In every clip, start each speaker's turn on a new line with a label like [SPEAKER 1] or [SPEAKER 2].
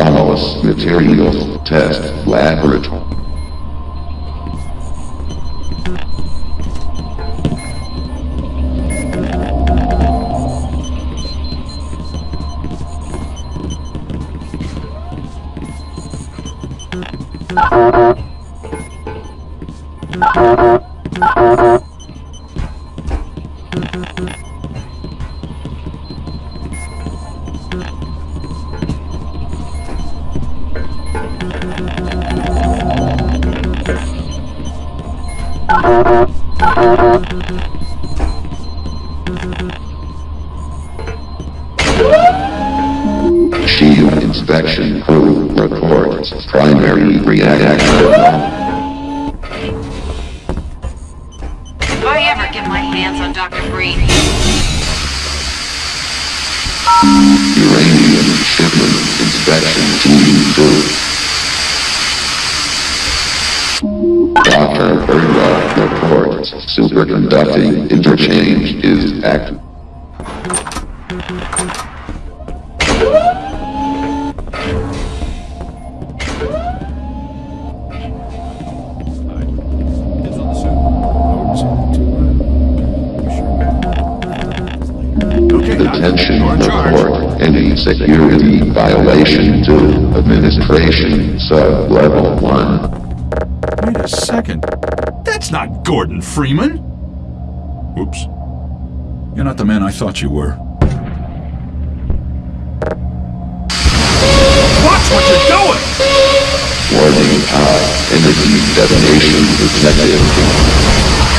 [SPEAKER 1] Anomalous Materials Test Laboratory. Shield Inspection Crew reports primary reaction.
[SPEAKER 2] If I ever get my hands on Dr. Breen,
[SPEAKER 1] Uranium Shipment Inspection Team 2. Superconducting interchange is active.
[SPEAKER 3] Kids on the suit. Okay,
[SPEAKER 1] Detention
[SPEAKER 3] you're in charge.
[SPEAKER 1] report any security violation to administration sub-level 1.
[SPEAKER 3] Wait a second. That's not Gordon Freeman. Whoops. You're not the man I thought you were. Watch what you're doing!
[SPEAKER 1] Warning uh, high energy detonation detected.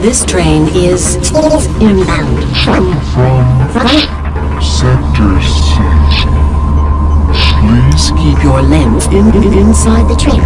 [SPEAKER 4] This train is inbound.
[SPEAKER 5] From Sector 6. Please
[SPEAKER 4] Keep your lens in, in- inside the train